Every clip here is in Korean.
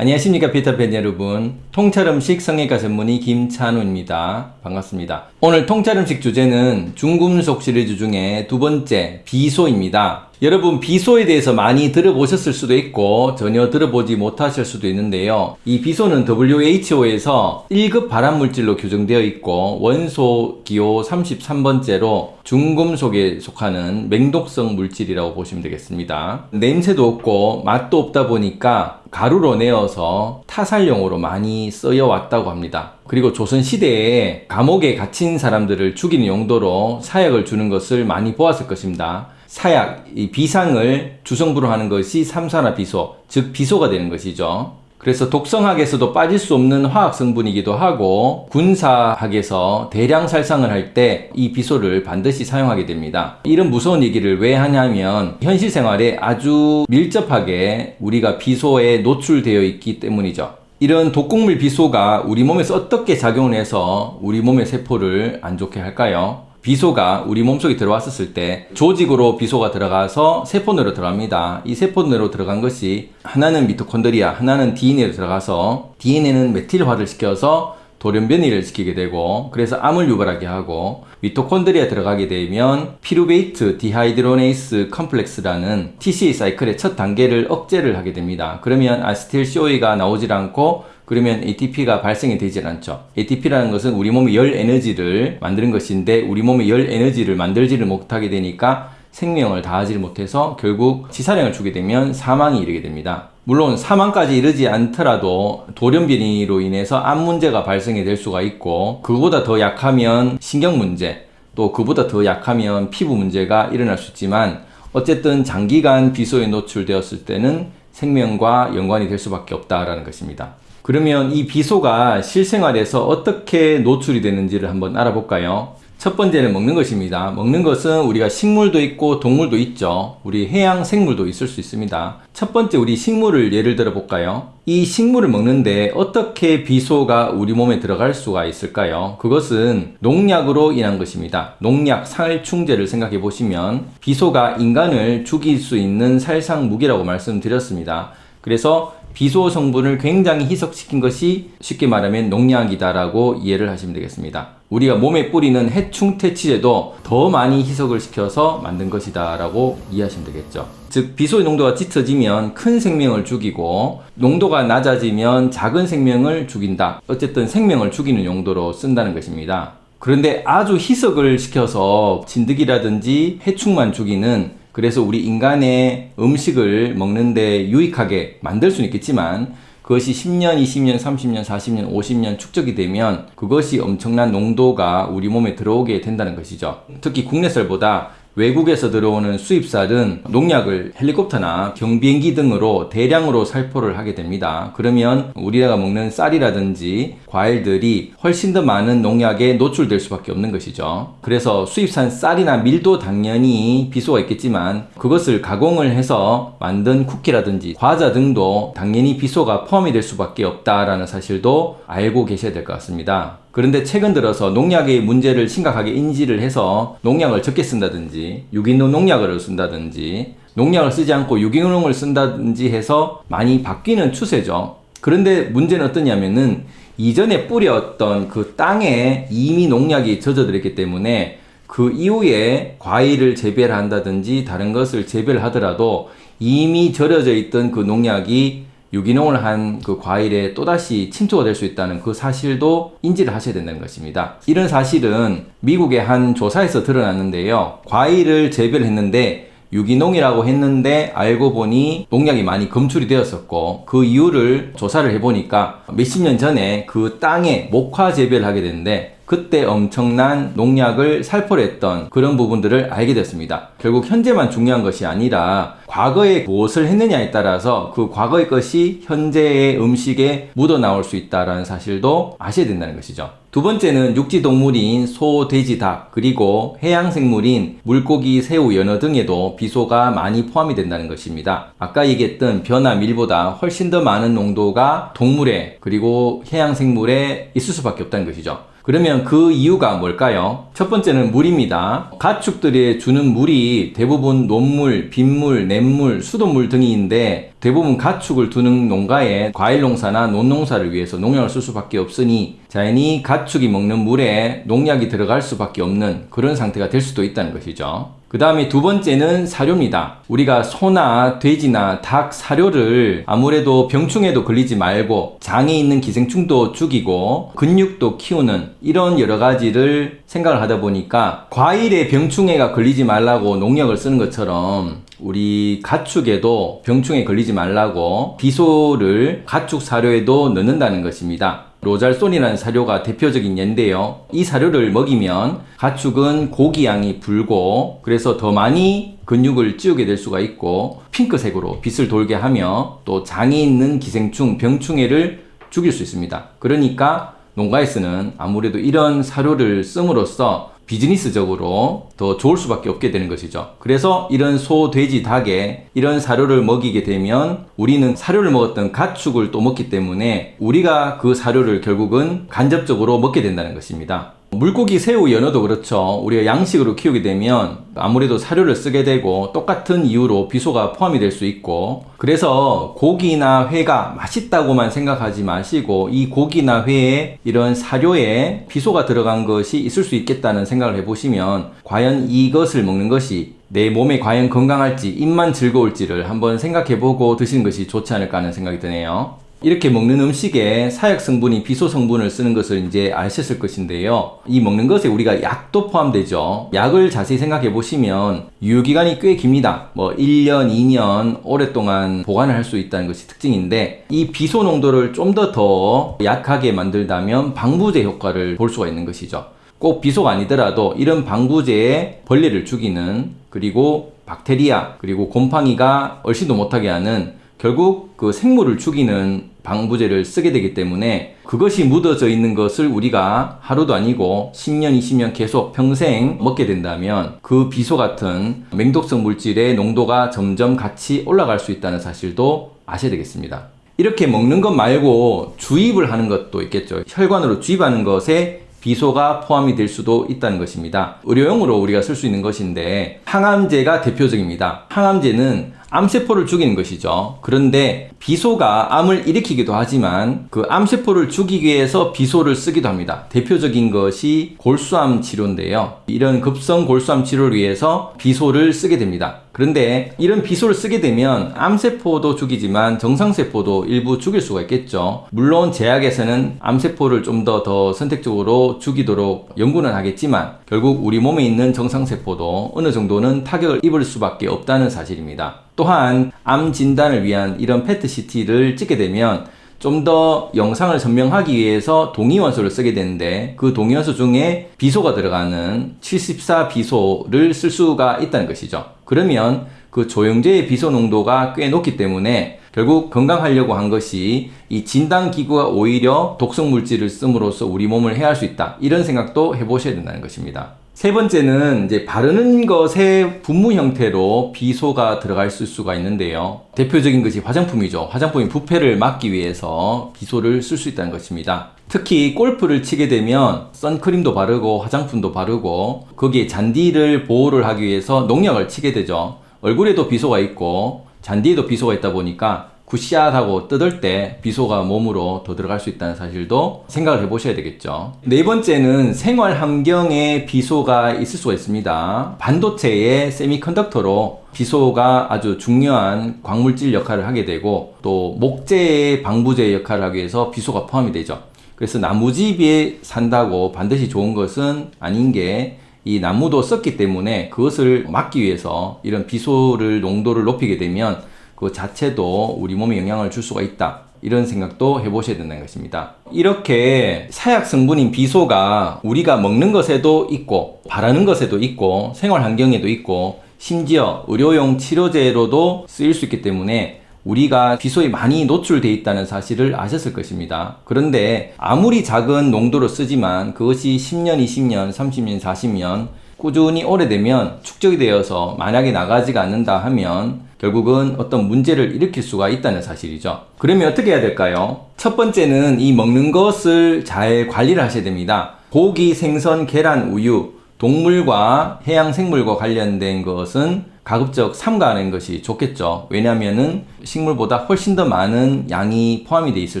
안녕하십니까 피터팬 여러분. 통찰음식 성형외과 전문의 김찬우입니다. 반갑습니다. 오늘 통찰음식 주제는 중금속 시리즈 중에 두 번째 비소입니다 여러분 비소에 대해서 많이 들어보셨을 수도 있고 전혀 들어보지 못하실 수도 있는데요. 이 비소는 WHO에서 1급 발암물질로 규정되어 있고 원소 기호 33번째로 중금속에 속하는 맹독성 물질이라고 보시면 되겠습니다. 냄새도 없고 맛도 없다 보니까 가루로 내어서 타살용으로 많이 쓰여 왔다고 합니다. 그리고 조선시대에 감옥에 갇힌 사람들을 죽이는 용도로 사약을 주는 것을 많이 보았을 것입니다 사약, 이 비상을 주성부로 하는 것이 삼산화 비소, 즉 비소가 되는 것이죠. 그래서 독성학에서도 빠질 수 없는 화학 성분이기도 하고 군사학에서 대량 살상을 할 때 이 비소를 반드시 사용하게 됩니다. 이런 무서운 얘기를 왜 하냐면 현실 생활에 아주 밀접하게 우리가 비소에 노출되어 있기 때문이죠. 이런 독극물 비소가 우리 몸에서 어떻게 작용을 해서 우리 몸의 세포를 안 좋게 할까요? 비소가 우리 몸속에 들어왔었을 때 조직으로 비소가 들어가서 세포내로 들어갑니다. 이 세포내로 들어간 것이 하나는 미토콘드리아, 하나는 DNA로 들어가서 DNA는 메틸화를 시켜서 돌연변이를 시키게 되고 그래서 암을 유발하게 하고 미토콘드리아 들어가게 되면 피루베이트 디하이드로네이스 컴플렉스라는 TCA 사이클의 첫 단계를 억제를 하게 됩니다. 그러면 acetyl CoA가 나오질 않고 그러면 ATP가 발생이 되질 않죠. ATP라는 것은 우리 몸의 열 에너지를 만드는 것인데 우리 몸의 열 에너지를 만들지를 못하게 되니까 생명을 다하지 못해서 결국 치사량을 주게 되면 사망이 이르게 됩니다. 물론 사망까지 이르지 않더라도 돌연변이로 인해서 암 문제가 발생이 될 수가 있고 그보다 더 약하면 신경 문제 또 그보다 더 약하면 피부 문제가 일어날 수 있지만 어쨌든 장기간 비소에 노출되었을 때는 생명과 연관이 될 수밖에 없다라는 것입니다. 그러면 이 비소가 실생활에서 어떻게 노출이 되는지를 한번 알아볼까요? 첫 번째는 먹는 것입니다. 먹는 것은 우리가 식물도 있고 동물도 있죠. 우리 해양 생물도 있을 수 있습니다. 첫 번째 우리 식물을 예를 들어 볼까요? 이 식물을 먹는데 어떻게 비소가 우리 몸에 들어갈 수가 있을까요? 그것은 농약으로 인한 것입니다. 농약, 살충제를 생각해 보시면 비소가 인간을 죽일 수 있는 살상 무기라고 말씀드렸습니다. 그래서 비소 성분을 굉장히 희석시킨 것이 쉽게 말하면 농약이다라고 이해를 하시면 되겠습니다. 우리가 몸에 뿌리는 해충 퇴치제도 더 많이 희석을 시켜서 만든 것이다 라고 이해하시면 되겠죠. 즉 비소의 농도가 짙어지면 큰 생명을 죽이고 농도가 낮아지면 작은 생명을 죽인다. 어쨌든 생명을 죽이는 용도로 쓴다는 것입니다. 그런데 아주 희석을 시켜서 진드기라든지 해충만 죽이는 그래서 우리 인간의 음식을 먹는데 유익하게 만들 수는 있겠지만 그것이 10년, 20년, 30년, 40년, 50년 축적이 되면 그것이 엄청난 농도가 우리 몸에 들어오게 된다는 것이죠. 특히 국내쌀보다 외국에서 들어오는 수입쌀은 농약을 헬리콥터나 경비행기 등으로 대량으로 살포를 하게 됩니다. 그러면 우리가 먹는 쌀이라든지 과일들이 훨씬 더 많은 농약에 노출될 수밖에 없는 것이죠. 그래서 수입산 쌀이나 밀도 당연히 비소가 있겠지만 그것을 가공을 해서 만든 쿠키라든지 과자 등도 당연히 비소가 포함이 될 수밖에 없다라는 사실도 알고 계셔야 될 것 같습니다. 그런데 최근 들어서 농약의 문제를 심각하게 인지를 해서 농약을 적게 쓴다든지 유기농 농약을 쓴다든지 농약을 쓰지 않고 유기농을 쓴다든지 해서 많이 바뀌는 추세죠. 그런데 문제는 어떠냐면은 이전에 뿌렸던 그 땅에 이미 농약이 젖어들었기 때문에 그 이후에 과일을 재배를 한다든지 다른 것을 재배를 하더라도 이미 절여져 있던 그 농약이 유기농을 한 그 과일에 또다시 침투가 될 수 있다는 그 사실도 인지를 하셔야 된다는 것입니다. 이런 사실은 미국의 한 조사에서 드러났는데요. 과일을 재배를 했는데 유기농이라고 했는데 알고 보니 농약이 많이 검출이 되었었고 그 이유를 조사를 해보니까 몇십 년 전에 그 땅에 목화 재배를 하게 됐는데 그때 엄청난 농약을 살포를 했던 그런 부분들을 알게 됐습니다. 결국 현재만 중요한 것이 아니라 과거에 무엇을 했느냐에 따라서 그 과거의 것이 현재의 음식에 묻어 나올 수 있다는 사실도 아셔야 된다는 것이죠. 두 번째는 육지 동물인 소, 돼지, 닭, 그리고 해양 생물인 물고기, 새우, 연어 등에도 비소가 많이 포함이 된다는 것입니다. 아까 얘기했던 변화 밀보다 훨씬 더 많은 농도가 동물에 그리고 해양 생물에 있을 수밖에 없다는 것이죠. 그러면 그 이유가 뭘까요? 첫 번째는 물입니다. 가축들이 주는 물이 대부분 논물, 빗물, 냇물, 수돗물 등이있는데 대부분 가축을 두는 농가에 과일 농사나 논 농사를 위해서 농약을 쓸 수밖에 없으니 자연히 가축이 먹는 물에 농약이 들어갈 수밖에 없는 그런 상태가 될 수도 있다는 것이죠. 그 다음에 두 번째는 사료입니다. 우리가 소나 돼지나 닭 사료를 아무래도 병충해도 걸리지 말고 장에 있는 기생충도 죽이고 근육도 키우는 이런 여러 가지를 생각을 하다 보니까 과일에 병충해가 걸리지 말라고 농약을 쓰는 것처럼 우리 가축에도 병충해 걸리지 말라고 비소를 가축 사료에도 넣는다는 것입니다. 로잘손이라는 사료가 대표적인 예인데요. 이 사료를 먹이면 가축은 고기 양이 불고 그래서 더 많이 근육을 찌우게 될 수가 있고 핑크색으로 빛을 돌게 하며 또 장에 있는 기생충, 병충해를 죽일 수 있습니다. 그러니까 농가에서는 아무래도 이런 사료를 씀으로써 비즈니스적으로 더 좋을 수밖에 없게 되는 것이죠. 그래서 이런 소, 돼지, 닭에 이런 사료를 먹이게 되면 우리는 사료를 먹었던 가축을 또 먹기 때문에 우리가 그 사료를 결국은 간접적으로 먹게 된다는 것입니다. 물고기, 새우, 연어도 그렇죠. 우리가 양식으로 키우게 되면 아무래도 사료를 쓰게 되고 똑같은 이유로 비소가 포함이 될 수 있고 그래서 고기나 회가 맛있다고만 생각하지 마시고 이 고기나 회에 이런 사료에 비소가 들어간 것이 있을 수 있겠다는 생각을 해보시면 과연 이것을 먹는 것이 내 몸에 과연 건강할지 입만 즐거울지를 한번 생각해보고 드시는 것이 좋지 않을까 하는 생각이 드네요. 이렇게 먹는 음식에 사약 성분이 비소 성분을 쓰는 것을 이제 아셨을 것인데요. 이 먹는 것에 우리가 약도 포함되죠. 약을 자세히 생각해 보시면 유효기간이 꽤 깁니다. 뭐 1년, 2년 오랫동안 보관을 할 수 있다는 것이 특징인데 이 비소 농도를 좀 더더 약하게 만들다면 방부제 효과를 볼 수가 있는 것이죠. 꼭 비소가 아니더라도 이런 방부제에 벌레를 죽이는 그리고 박테리아 그리고 곰팡이가 얼씬도 못하게 하는 결국 그 생물을 죽이는 방부제를 쓰게 되기 때문에 그것이 묻어져 있는 것을 우리가 하루도 아니고 10년, 20년 계속 평생 먹게 된다면 그 비소 같은 맹독성 물질의 농도가 점점 같이 올라갈 수 있다는 사실도 아셔야 되겠습니다. 이렇게 먹는 것 말고 주입을 하는 것도 있겠죠. 혈관으로 주입하는 것에 비소가 포함이 될 수도 있다는 것입니다. 의료용으로 우리가 쓸 수 있는 것인데 항암제가 대표적입니다. 항암제는 암세포를 죽이는 것이죠. 그런데 비소가 암을 일으키기도 하지만 그 암세포를 죽이기 위해서 비소를 쓰기도 합니다. 대표적인 것이 골수암 치료인데요. 이런 급성 골수암 치료를 위해서 비소를 쓰게 됩니다. 그런데 이런 비소를 쓰게 되면 암세포도 죽이지만 정상세포도 일부 죽일 수가 있겠죠. 물론 제약에서는 암세포를 좀 더더 선택적으로 죽이도록 연구는 하겠지만 결국 우리 몸에 있는 정상세포도 어느 정도는 타격을 입을 수밖에 없다는 사실입니다. 또한 암 진단을 위한 이런 페트CT를 찍게 되면 좀 더 영상을 선명하기 위해서 동위원소를 쓰게 되는데 그 동위원소 중에 비소가 들어가는 74 비소를 쓸 수가 있다는 것이죠. 그러면 그 조영제의 비소 농도가 꽤 높기 때문에 결국 건강하려고 한 것이 이 진단기구가 오히려 독성 물질을 씀으로써 우리 몸을 해할 수 있다. 이런 생각도 해보셔야 된다는 것입니다. 세 번째는 이제 바르는 것에 분무 형태로 비소가 들어갈 수가 있는데요. 대표적인 것이 화장품이죠. 화장품이 부패를 막기 위해서 비소를 쓸 수 있다는 것입니다. 특히 골프를 치게 되면 선크림도 바르고 화장품도 바르고 거기에 잔디를 보호를 하기 위해서 농약을 치게 되죠. 얼굴에도 비소가 있고 잔디에도 비소가 있다 보니까 굿샷하고 뜯을 때 비소가 몸으로 더 들어갈 수 있다는 사실도 생각을 해보셔야 되겠죠. 네 번째는 생활 환경에 비소가 있을 수가 있습니다. 반도체의 세미컨덕터로 비소가 아주 중요한 광물질 역할을 하게 되고 또 목재의 방부제 역할을 하기 위해서 비소가 포함이 되죠. 그래서 나무집에 산다고 반드시 좋은 것은 아닌 게 이 나무도 썼기 때문에 그것을 막기 위해서 이런 비소를 농도를 높이게 되면 그 자체도 우리 몸에 영향을 줄 수가 있다. 이런 생각도 해보셔야 된다는 것입니다. 이렇게 사약 성분인 비소가 우리가 먹는 것에도 있고, 바르는 것에도 있고, 생활 환경에도 있고, 심지어 의료용 치료제로도 쓰일 수 있기 때문에 우리가 비소에 많이 노출되어 있다는 사실을 아셨을 것입니다. 그런데 아무리 작은 농도로 쓰지만 그것이 10년, 20년, 30년, 40년 꾸준히 오래되면 축적이 되어서 만약에 나가지가 않는다 하면 결국은 어떤 문제를 일으킬 수가 있다는 사실이죠. 그러면 어떻게 해야 될까요? 첫 번째는 이 먹는 것을 잘 관리를 하셔야 됩니다. 고기, 생선, 계란, 우유, 동물과 해양 생물과 관련된 것은 가급적 삼가하는 것이 좋겠죠. 왜냐하면은 식물보다 훨씬 더 많은 양이 포함이 돼 있을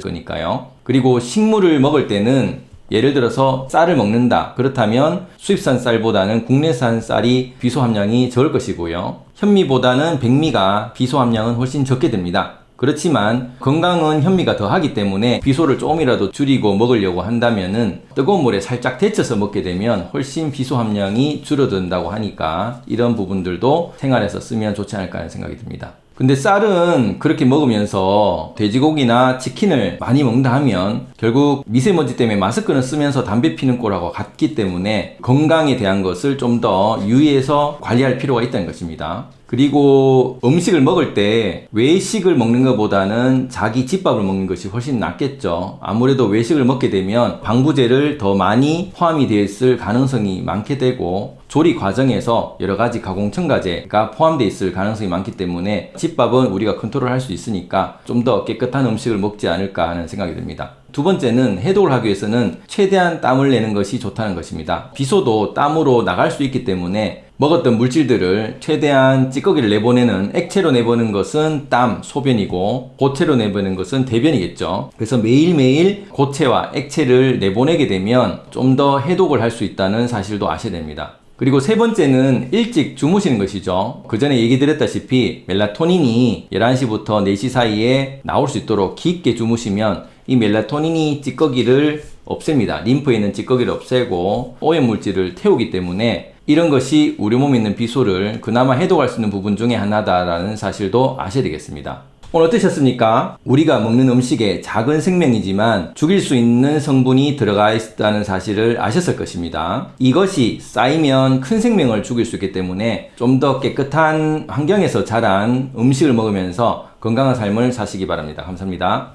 거니까요. 그리고 식물을 먹을 때는 예를 들어서 쌀을 먹는다. 그렇다면 수입산 쌀보다는 국내산 쌀이 비소 함량이 적을 것이고요. 현미보다는 백미가 비소 함량은 훨씬 적게 됩니다. 그렇지만 건강은 현미가 더하기 때문에 비소를 조금이라도 줄이고 먹으려고 한다면 은 뜨거운 물에 살짝 데쳐서 먹게 되면 훨씬 비소 함량이 줄어든다고 하니까 이런 부분들도 생활에서 쓰면 좋지 않을까 하는 생각이 듭니다. 근데 쌀은 그렇게 먹으면서 돼지고기나 치킨을 많이 먹는다 하면 결국 미세먼지 때문에 마스크는 쓰면서 담배 피는 꼴하고 같기 때문에 건강에 대한 것을 좀 더 유의해서 관리할 필요가 있다는 것입니다. 그리고 음식을 먹을 때 외식을 먹는 것보다는 자기 집밥을 먹는 것이 훨씬 낫겠죠. 아무래도 외식을 먹게 되면 방부제를 더 많이 포함이 되어 있을 가능성이 많게 되고 조리 과정에서 여러 가지 가공 첨가제가 포함되어 있을 가능성이 많기 때문에 집밥은 우리가 컨트롤할 수 있으니까 좀 더 깨끗한 음식을 먹지 않을까 하는 생각이 듭니다. 두 번째는 해독을 하기 위해서는 최대한 땀을 내는 것이 좋다는 것입니다. 비소도 땀으로 나갈 수 있기 때문에 먹었던 물질들을 최대한 찌꺼기를 내보내는 액체로 내보내는 것은 땀, 소변이고 고체로 내보내는 것은 대변이겠죠. 그래서 매일매일 고체와 액체를 내보내게 되면 좀 더 해독을 할 수 있다는 사실도 아셔야 됩니다. 그리고 세 번째는 일찍 주무시는 것이죠. 그 전에 얘기 드렸다시피 멜라토닌이 11시부터 4시 사이에 나올 수 있도록 깊게 주무시면 이 멜라토닌이 찌꺼기를 없앱니다. 림프에 있는 찌꺼기를 없애고 오염 물질을 태우기 때문에 이런 것이 우리 몸에 있는 비소를 그나마 해독할 수 있는 부분 중에 하나다라는 사실도 아셔야 되겠습니다. 오늘 어떠셨습니까? 우리가 먹는 음식에 작은 생명이지만 죽일 수 있는 성분이 들어가 있다는 사실을 아셨을 것입니다. 이것이 쌓이면 큰 생명을 죽일 수 있기 때문에 좀 더 깨끗한 환경에서 자란 음식을 먹으면서 건강한 삶을 사시기 바랍니다. 감사합니다.